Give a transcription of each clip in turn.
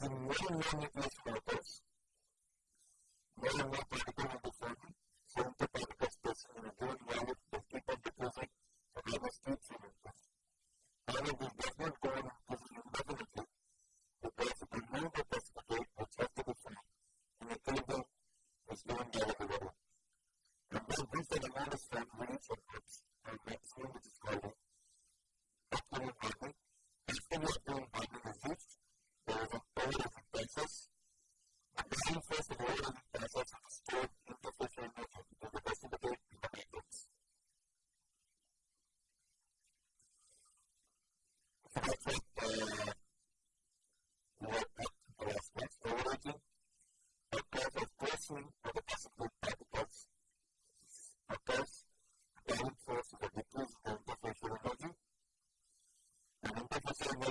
the, the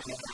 of the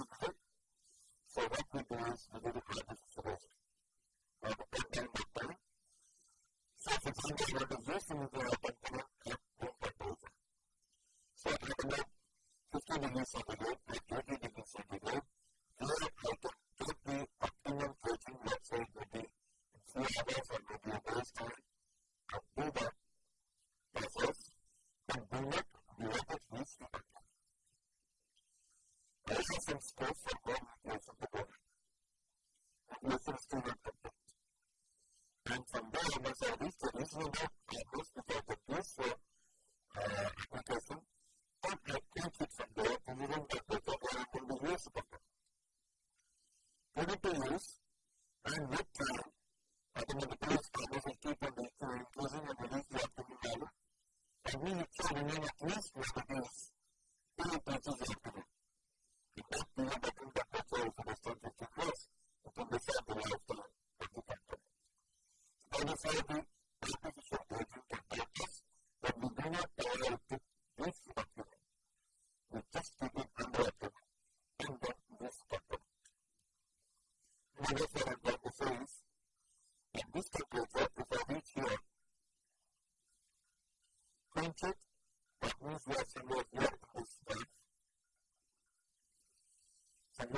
Thank you.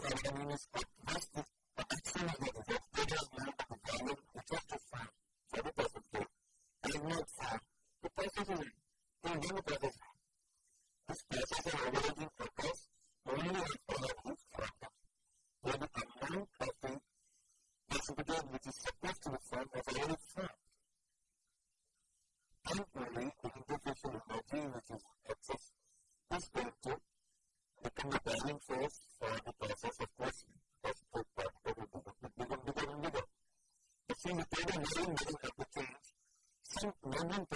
los Saya menjadi.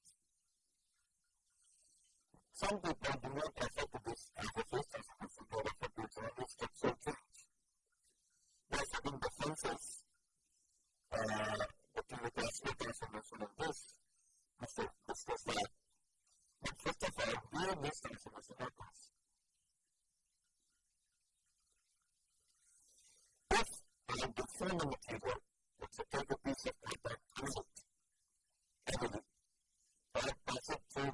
some people do not accept this as a first as a support of a future and structural change. By setting defenses, uh, the chemical state this, Mr. discuss that. But first of all, where this transformation happens. If I deform a material, let's say a piece of paper, use it, heavily, or pass it through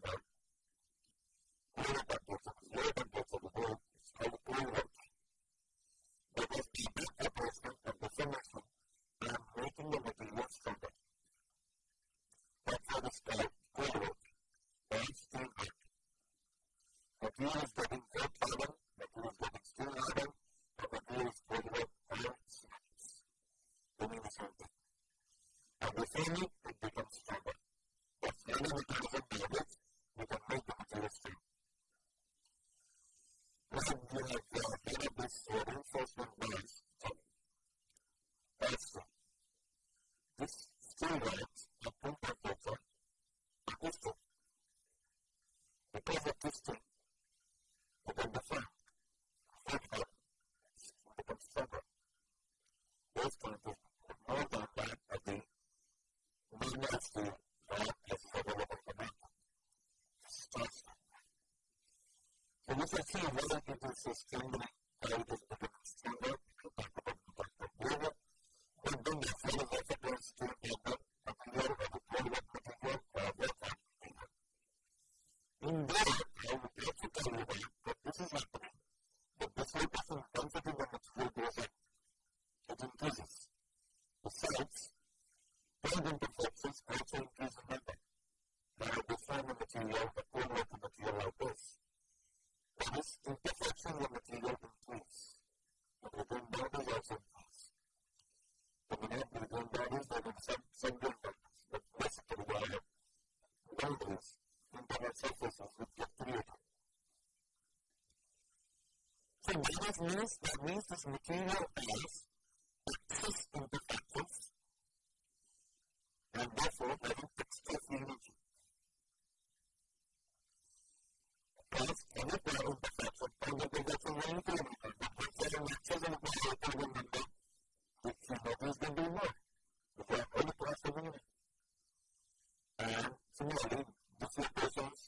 I see whether people sustain means that means this material is exists in the defectives and therefore having express energy. Plus, any pair of defects of tangible that's a main kilometer, but when seven lectures and apply a carbon number, which you know is going to be more. If you have only class of unit. And similarly, dislocations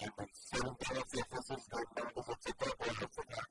and the seven pair of surfaces, going down to etc. or etc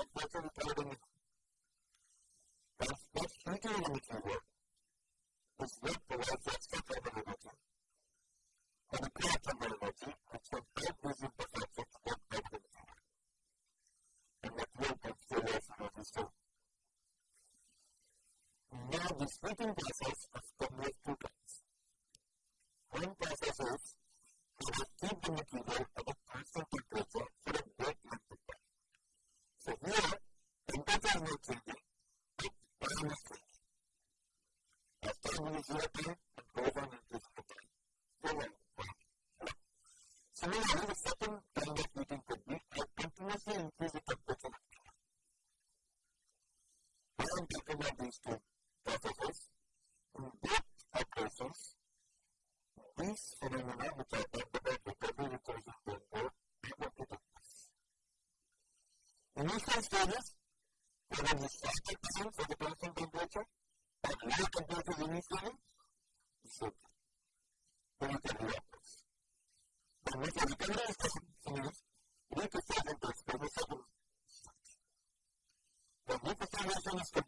Recent studies have only 60% for the constant temperature and low temperature unit level is okay. Then it can be upwards. The method. You need to the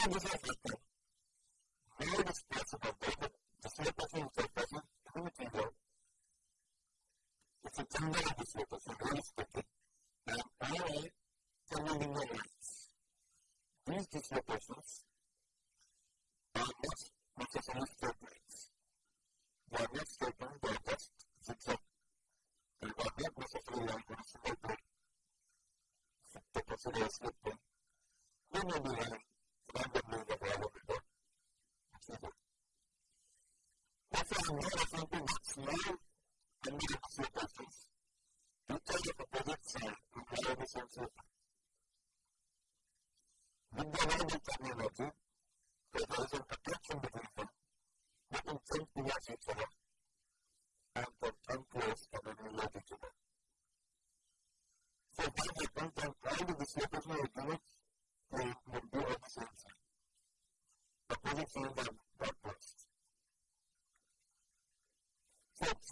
Como você fez? não, ela foi um piloto,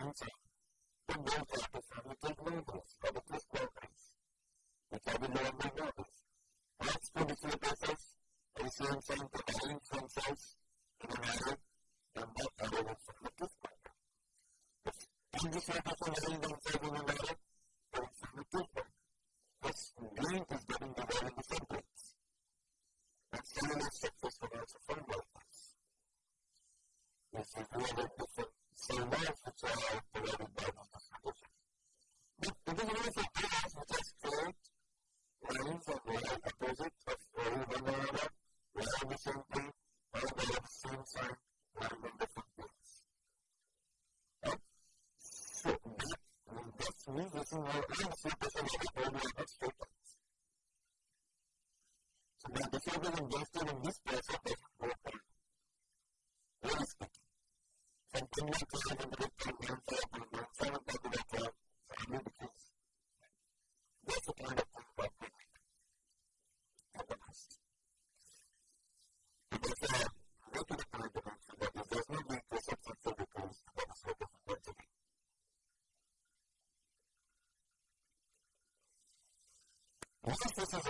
hands up. outside my wonderful things. Right? So that, that's me using my own interpretation of the problem Todas esas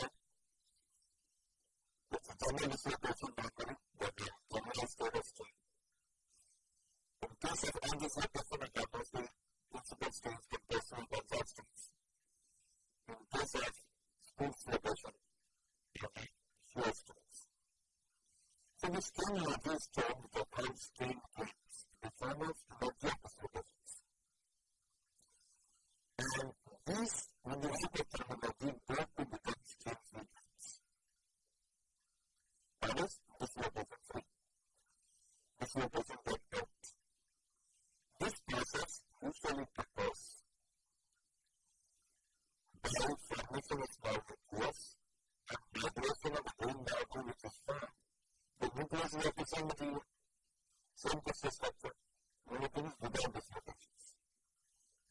this thing or this job that I'm staying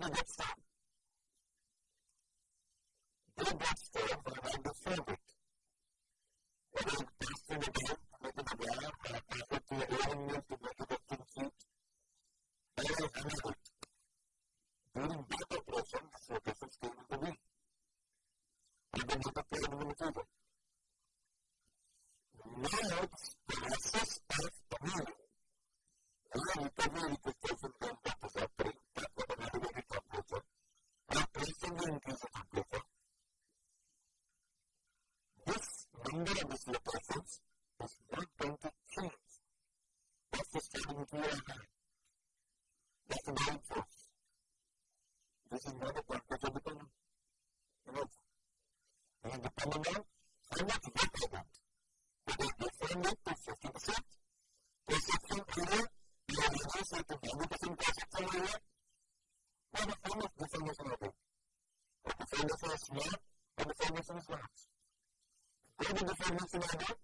to do that stuff. Mira, pues, nothing I do.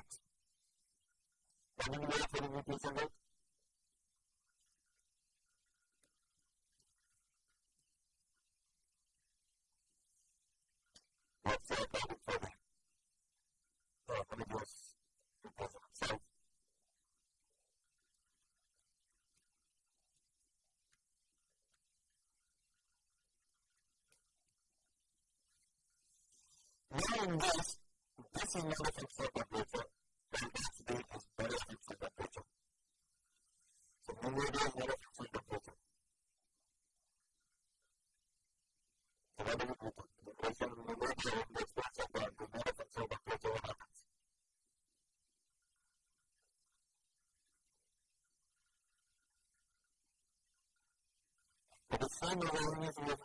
Sometimes this is not a fixed temperature, and accident is very fixed temperature. So pneumonia is not a fixed temperature. So what do we do? The question of and the response of that is not a fixed temperature, what happens? But the same is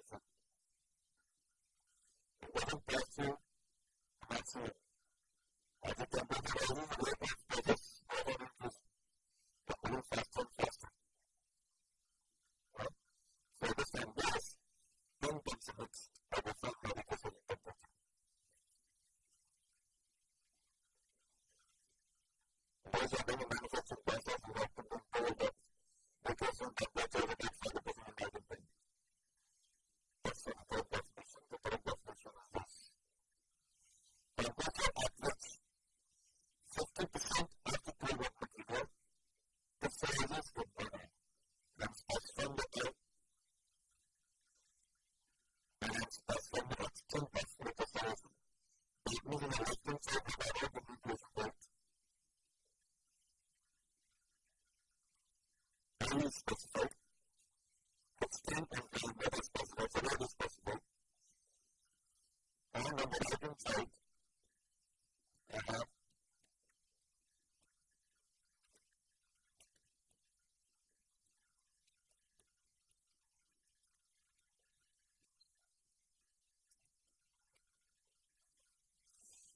that's, that's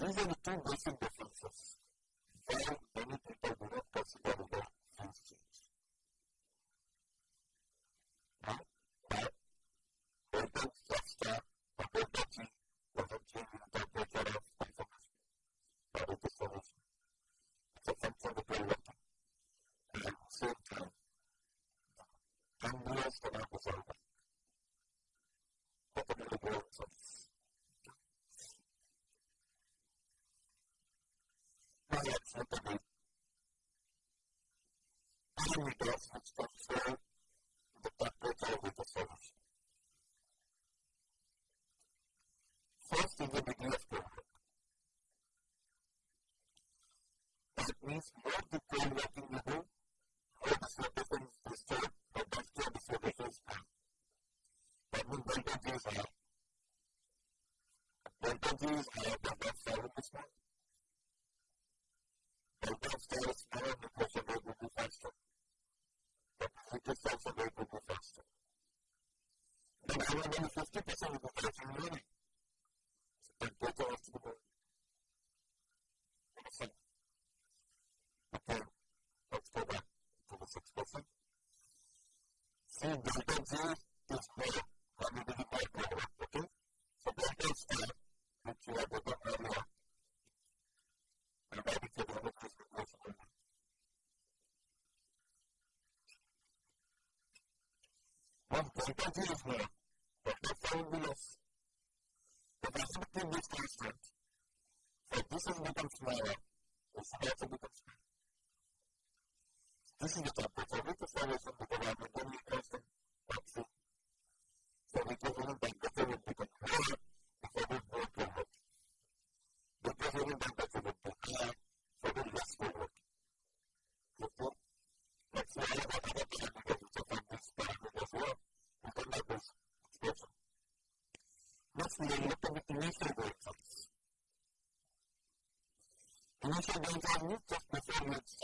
These are the two basic of initial gains are used just before which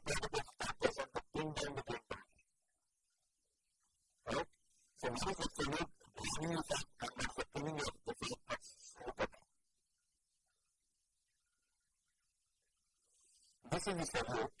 things that will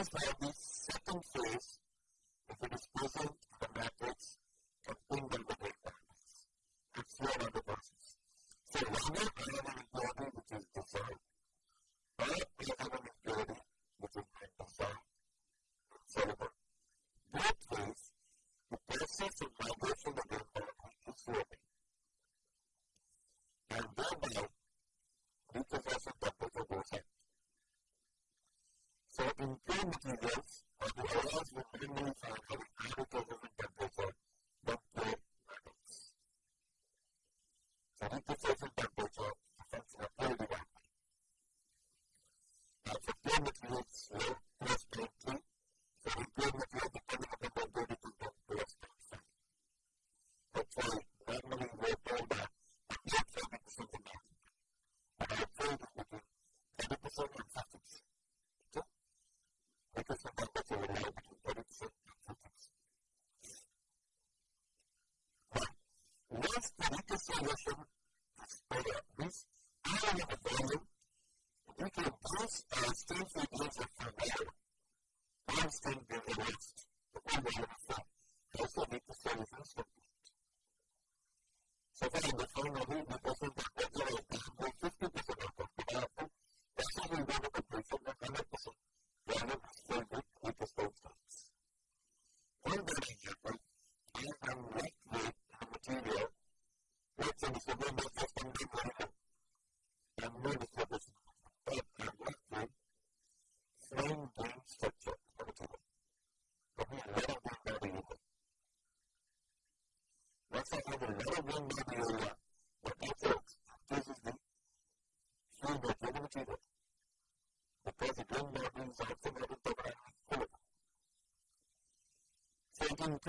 is by the second phase of the disposal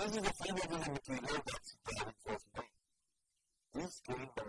this is the field of the material that's the for brain. This game. by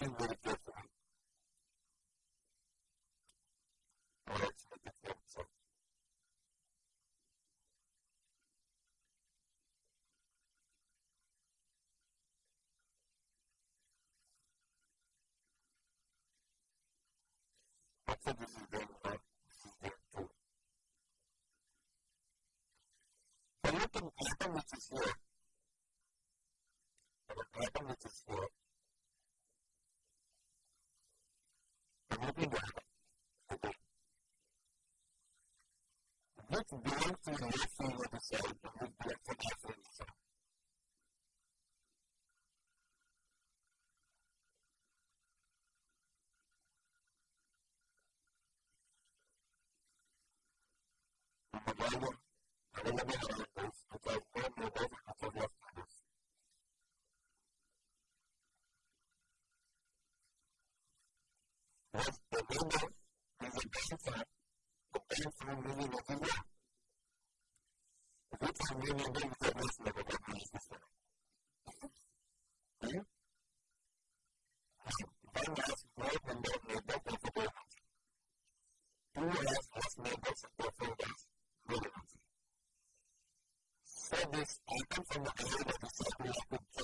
if you would have If you. don't feel you feel yourself, you will be from the behavior of the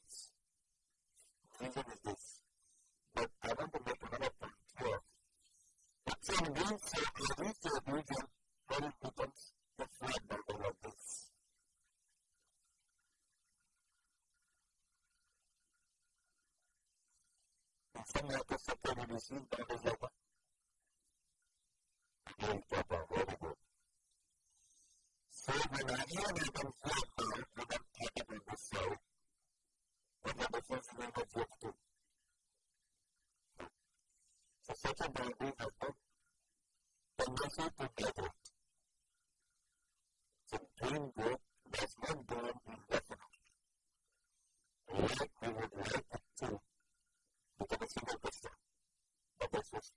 received that as letter. Again, Papa, very good. So when I hear that I'm flat down, I don't it with the soul. But that the first name of work too. So such a boundary has no tendency to get it. So doing good does not go on indefinitely. Like we would like it to become a single person. veces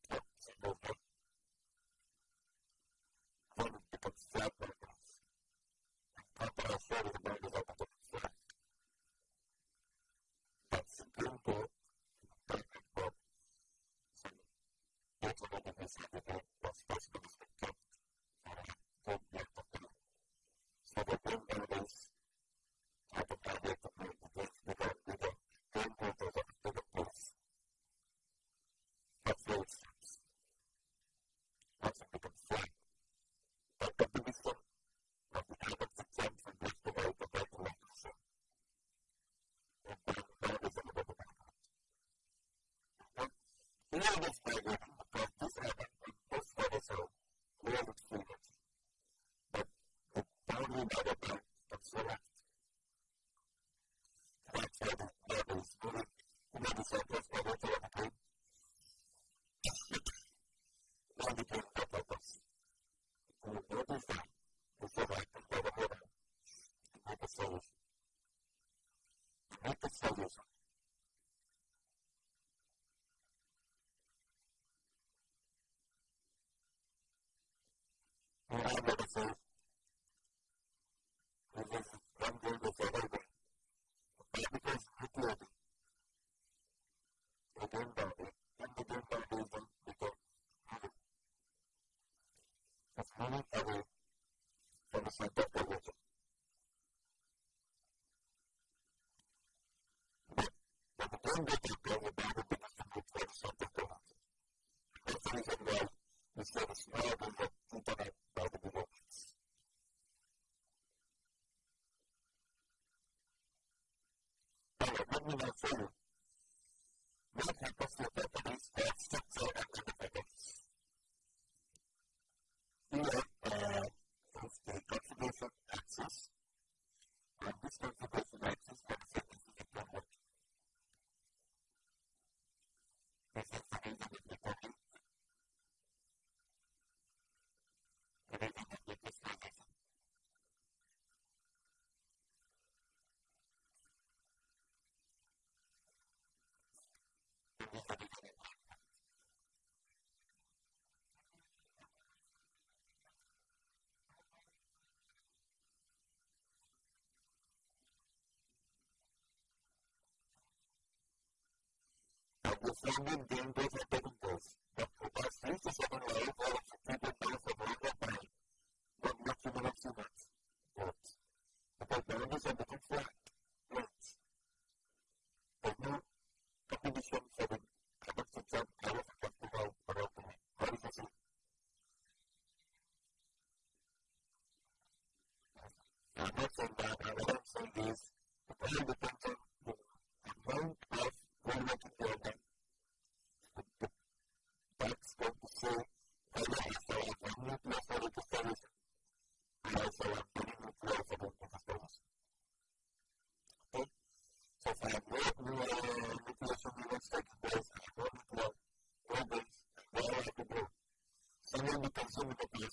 available nunca voy por los por. defende dentro da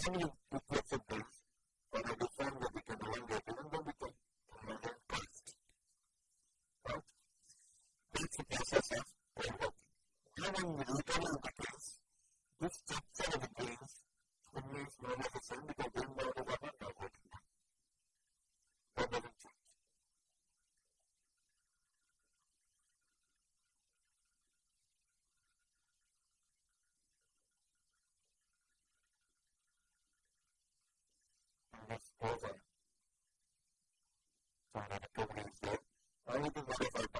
family over. So when I told to that, I will be modified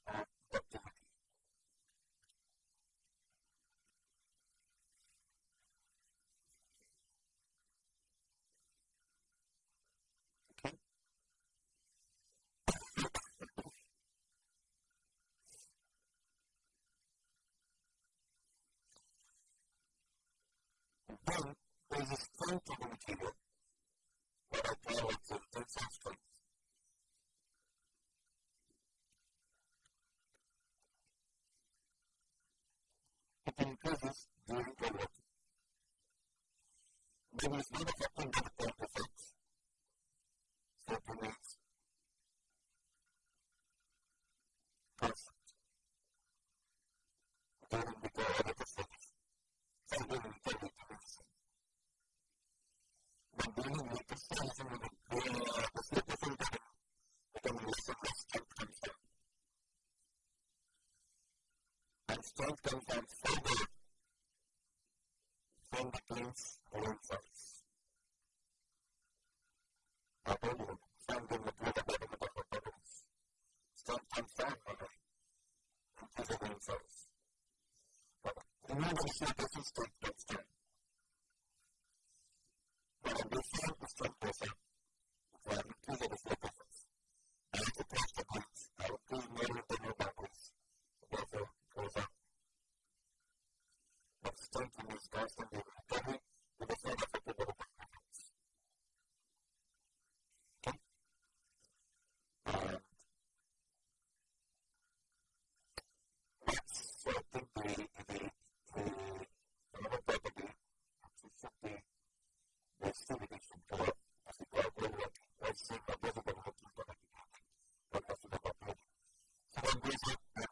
strength comes from further from the material. Apollo, found in the of the. Strength comes from Mother and his own size. Remember the shape strength comes from. But I will find the strength person when it is a. I have to press the. I will. Therefore, goes up of strengthening constantly recovery with the side effect of other performance. Okay? And that's, so I the, the, the, another property, which should be the activity should go up as we go up over it. I've seen that everybody has to come but that's not up here. So that up the recovery,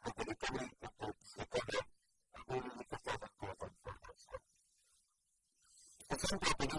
the recovery, and only the performance the